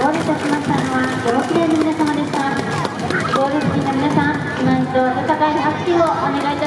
ゴールいしましたのはご6名の皆様でした。ゴール席の皆さん、今一度温かい拍手をお願いします。